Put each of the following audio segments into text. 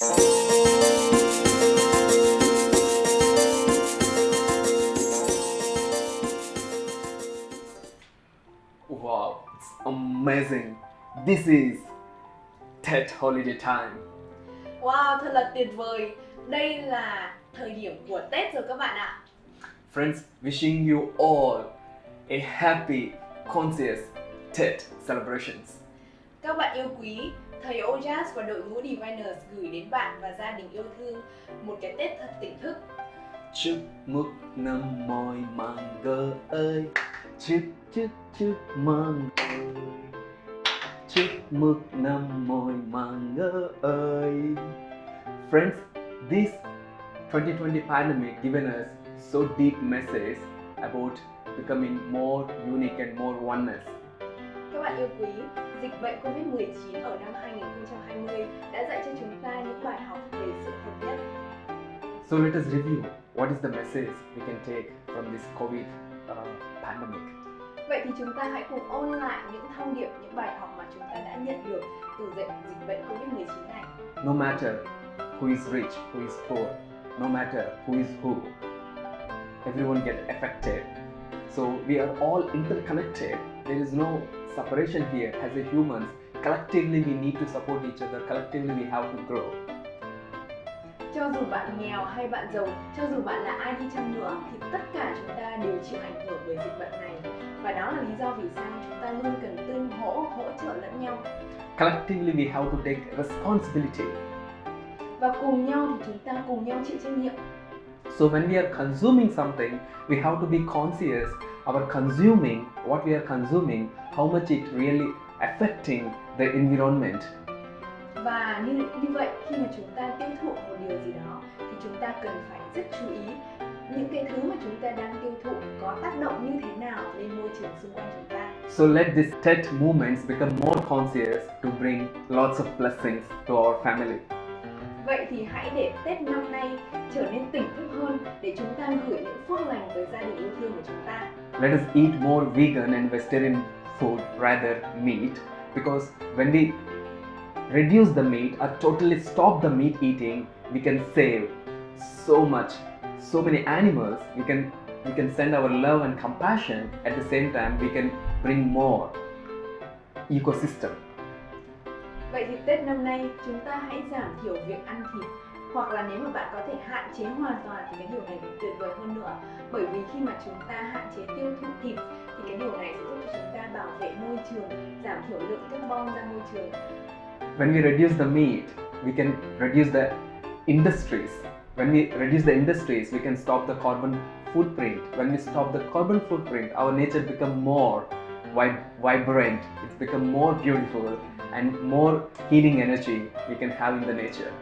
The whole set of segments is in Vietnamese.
Wow, it's amazing. This is Tet holiday time. Wow, thật là tuyệt vời. Đây là thời điểm của Tết rồi các bạn ạ. Friends, wishing you all a happy, conscious Tet celebrations. Các bạn yêu quý, thầy Ojas và đội ngũ Diviners gửi đến bạn và gia đình yêu thương một cái Tết thật tỉnh thức. Chúc mừng năm mồi màng gơ ơi Chúc chúc chúc mừng ơi Chúc mừng năm mồi màng gơ ơi Friends, this 2020 pandemic given us so deep message about becoming more unique and more oneness. Các bạn yêu quý, dịch bệnh Covid-19 ở năm 2020 đã dạy cho chúng ta những bài học về sự hợp nhất. So let us review what is the message we can take from this COVID uh, pandemic. Vậy thì chúng ta hãy cùng ôn lại những thông điệp, những bài học mà chúng ta đã nhận được từ dịch dịch bệnh Covid-19 này. No matter who is rich, who is poor, no matter who is who, everyone get affected. So we are all interconnected. There is no separation here. As a humans, collectively we need to support each other. Collectively we have to grow. Cho dù bạn nghèo hay bạn giàu, cho dù bạn là ai đi chăng nữa thì tất cả chúng ta đều chịu ảnh hưởng bởi dịch bệnh này. Và đó là lý do vì sao chúng ta luôn cần tương hỗ, hỗ trợ lẫn nhau. Collectively we have to take responsibility. Và cùng nhau thì chúng ta cùng nhau chịu trách nhiệm. So when we are consuming something, we have to be conscious about consuming what we are consuming, how much it really affecting the environment. Và như như vậy khi mà chúng ta tiêu thụ một điều gì đó thì chúng ta cần phải rất chú ý những cái thứ mà chúng ta đang tiêu thụ có tác động như thế nào lên môi trường xung quanh chúng ta. So let this TED movements become more conscious to bring lots of blessings to our family. Vậy thì hãy để Tết năm nay trở nên tỉnh để chúng ta gửi những phước lành tới gia đình yêu thương của chúng ta. Let us eat more vegan and vegetarian food rather meat because when we reduce the meat or totally stop the meat eating, we can save so much, so many animals. We can we can send our love and compassion at the same time we can bring more ecosystem. Vậy thì Tết năm nay chúng ta hãy giảm thiểu việc ăn thịt hoặc là nếu mà bạn có thể hạn chế hoàn toàn thì cái điều này tuyệt vời hơn nữa bởi vì khi mà chúng ta hạn chế tiêu thụ thịt thì cái điều này sẽ giúp cho chúng ta bảo vệ môi trường giảm thiểu lượng carbon ra môi trường When we reduce the meat, we can reduce the industries. When we reduce the industries, we can stop the carbon footprint. When we stop the carbon footprint, our nature become more vib- vibrant. It's become more beautiful and more healing energy we can have in the nature.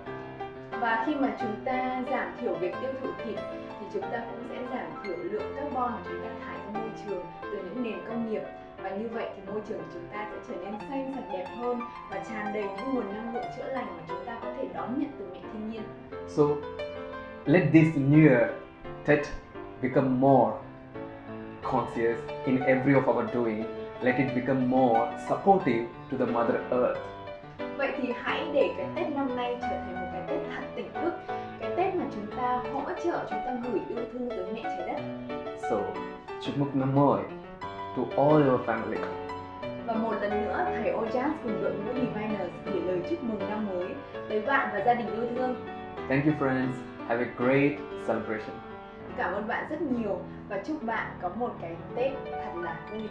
Và khi mà chúng ta giảm thiểu việc tiêu thụ thịt thì chúng ta cũng sẽ giảm thiểu lượng carbon mà chúng ta thải ra môi trường từ những nền công nghiệp và như vậy thì môi trường của chúng ta sẽ trở nên xanh sạch đẹp hơn và tràn đầy những nguồn năng lượng chữa lành mà chúng ta có thể đón nhận từ mẹ thiên nhiên So let this new year Tet become more conscious in every of our doing. Let it become more supportive to the Mother Earth. vậy thì hãy để cái Tết năm nay trở thành một thức cái Tết mà chúng ta hỗ trợ chúng ta gửi yêu thương tới mẹ trái đất So, chúc mừng năm mới to all your family. và một lần nữa thầy Ojas cùng đội ngũ Diviners gửi lời chúc mừng năm mới tới bạn và gia đình yêu thương Thank you, friends. Have a great celebration. Cảm ơn bạn rất nhiều và chúc bạn có một cái Tết thật là vui.